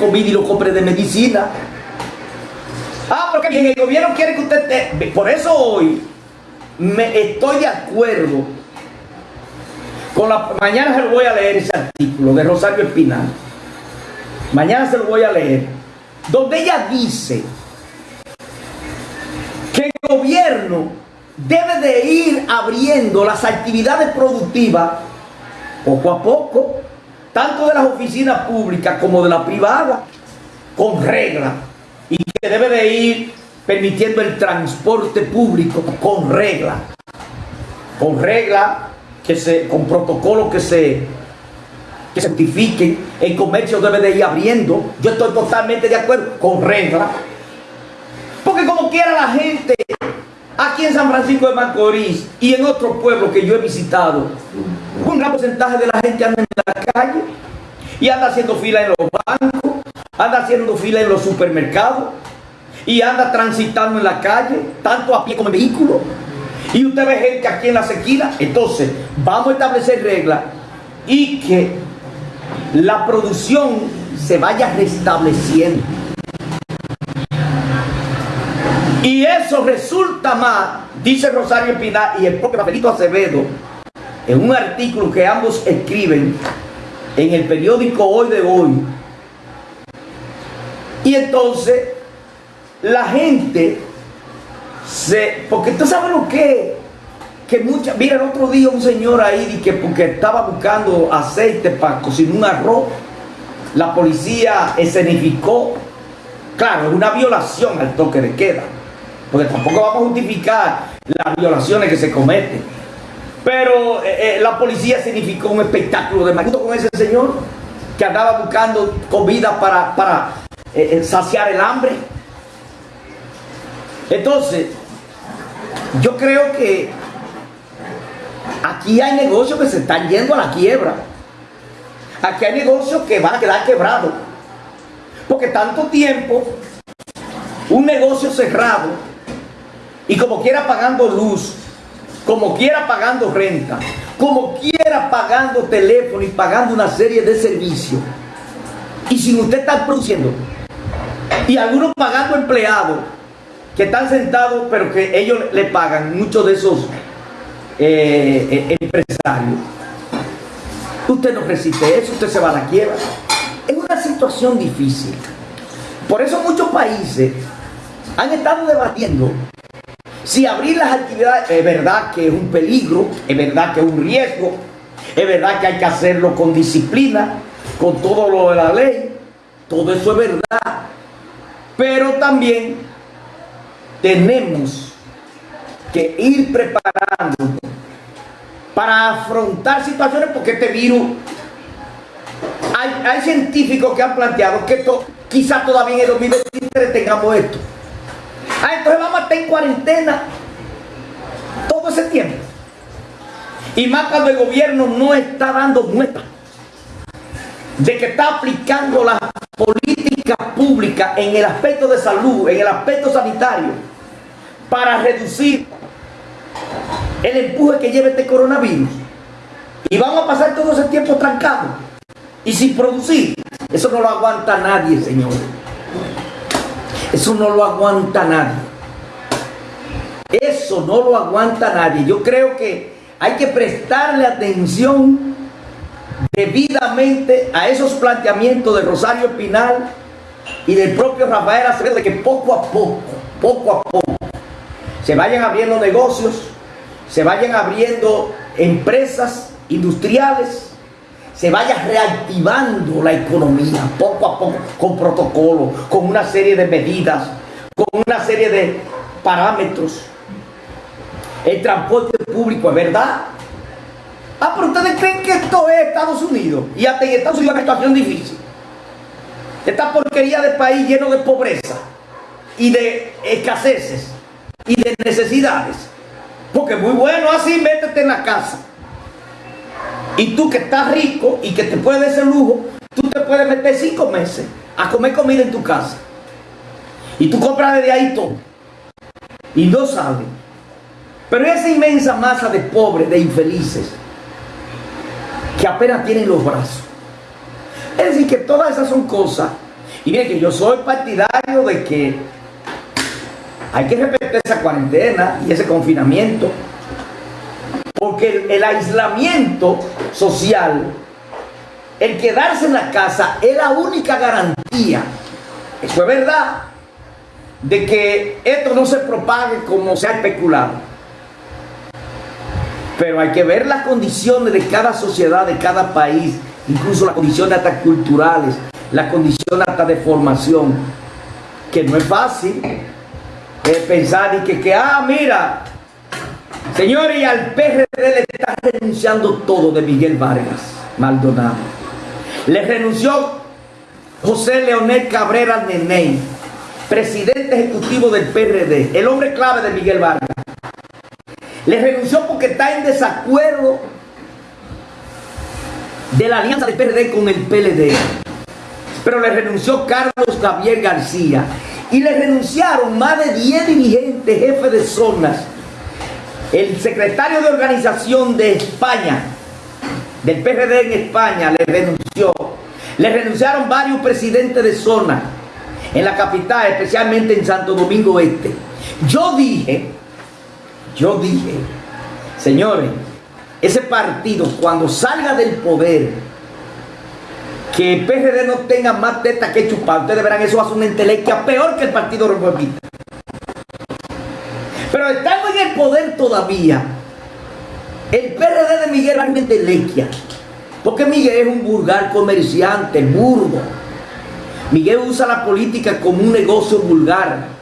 comida y lo compre de medicina. Ah, porque el gobierno quiere que usted... Te... Por eso hoy me estoy de acuerdo con la... Mañana se lo voy a leer ese artículo de Rosario Espinal. Mañana se lo voy a leer. Donde ella dice que el gobierno debe de ir abriendo las actividades productivas poco a poco, tanto de las oficinas públicas como de la privada, con reglas, y que debe de ir permitiendo el transporte público con reglas, con reglas que se, con protocolos que se que certifiquen, el comercio debe de ir abriendo, yo estoy totalmente de acuerdo, con reglas, porque como quiera la gente aquí en San Francisco de Macorís y en otros pueblos que yo he visitado, un gran porcentaje de la gente anda en la calle y anda haciendo fila en los bancos, anda haciendo fila en los supermercados y anda transitando en la calle, tanto a pie como en vehículo. Y usted ve gente aquí en la sequía. Entonces, vamos a establecer reglas y que la producción se vaya restableciendo. Y eso resulta más, dice Rosario Pinar y el propio Rafaelito Acevedo, en un artículo que ambos escriben en el periódico Hoy de Hoy. Y entonces la gente se... Porque tú sabes lo que que mucha, mira el otro día un señor ahí que porque estaba buscando aceite para cocinar un arroz, la policía escenificó, claro, es una violación al toque de queda, porque tampoco vamos a justificar las violaciones que se cometen. Pero eh, eh, la policía significó un espectáculo de maguito con ese señor que andaba buscando comida para, para eh, saciar el hambre. Entonces, yo creo que aquí hay negocios que se están yendo a la quiebra. Aquí hay negocios que van a quedar quebrados. Porque tanto tiempo, un negocio cerrado, y como quiera pagando luz, como quiera pagando renta, como quiera pagando teléfono y pagando una serie de servicios, y sin usted estar produciendo, y algunos pagando empleados que están sentados, pero que ellos le pagan, muchos de esos eh, eh, empresarios. Usted no resiste eso, usted se va a la quiebra. Es una situación difícil. Por eso muchos países han estado debatiendo si abrir las actividades es verdad que es un peligro, es verdad que es un riesgo, es verdad que hay que hacerlo con disciplina, con todo lo de la ley, todo eso es verdad. Pero también tenemos que ir preparando para afrontar situaciones porque este virus, hay, hay científicos que han planteado que esto, quizás todavía en el 2023 tengamos esto. Ah, entonces cuarentena todo ese tiempo. Y más cuando el gobierno no está dando muestras de que está aplicando las políticas públicas en el aspecto de salud, en el aspecto sanitario, para reducir el empuje que lleva este coronavirus. Y vamos a pasar todo ese tiempo trancado y sin producir. Eso no lo aguanta nadie, señor. Eso no lo aguanta nadie. Eso no lo aguanta nadie. Yo creo que hay que prestarle atención debidamente a esos planteamientos de Rosario Espinal y del propio Rafael Acevedo de que poco a poco, poco a poco, se vayan abriendo negocios, se vayan abriendo empresas industriales, se vaya reactivando la economía poco a poco, con protocolos, con una serie de medidas, con una serie de parámetros. El transporte público es verdad. Ah, pero ustedes creen que esto es Estados Unidos. Y hasta en Estados Unidos es una situación difícil. Esta porquería de país lleno de pobreza y de escaseces y de necesidades. Porque muy bueno así, métete en la casa. Y tú que estás rico y que te puedes ese lujo, tú te puedes meter cinco meses a comer comida en tu casa. Y tú compras desde ahí todo. Y no sabes. Pero esa inmensa masa de pobres, de infelices, que apenas tienen los brazos. Es decir, que todas esas son cosas Y miren que yo soy partidario de que hay que respetar esa cuarentena y ese confinamiento. Porque el, el aislamiento social, el quedarse en la casa es la única garantía, eso es verdad, de que esto no se propague como se ha especulado. Pero hay que ver las condiciones de cada sociedad, de cada país, incluso las condiciones hasta culturales, las condiciones hasta de formación, que no es fácil eh, pensar y que, que, ah, mira, señores, y al PRD le está renunciando todo de Miguel Vargas Maldonado. Le renunció José Leonel Cabrera Neney, presidente ejecutivo del PRD, el hombre clave de Miguel Vargas. Le renunció porque está en desacuerdo de la alianza del PRD con el PLD. Pero le renunció Carlos Gabriel García. Y le renunciaron más de 10 dirigentes, jefes de zonas. El secretario de organización de España, del PRD en España, le renunció. Le renunciaron varios presidentes de zona en la capital, especialmente en Santo Domingo Este. Yo dije, yo dije, señores, ese partido cuando salga del poder, que el PRD no tenga más teta que chupar, ustedes verán, eso hace una intelequia peor que el Partido Reformista. Pero estamos en el poder todavía. El PRD de Miguel es una intelequia. Porque Miguel es un vulgar comerciante, burdo. Miguel usa la política como un negocio vulgar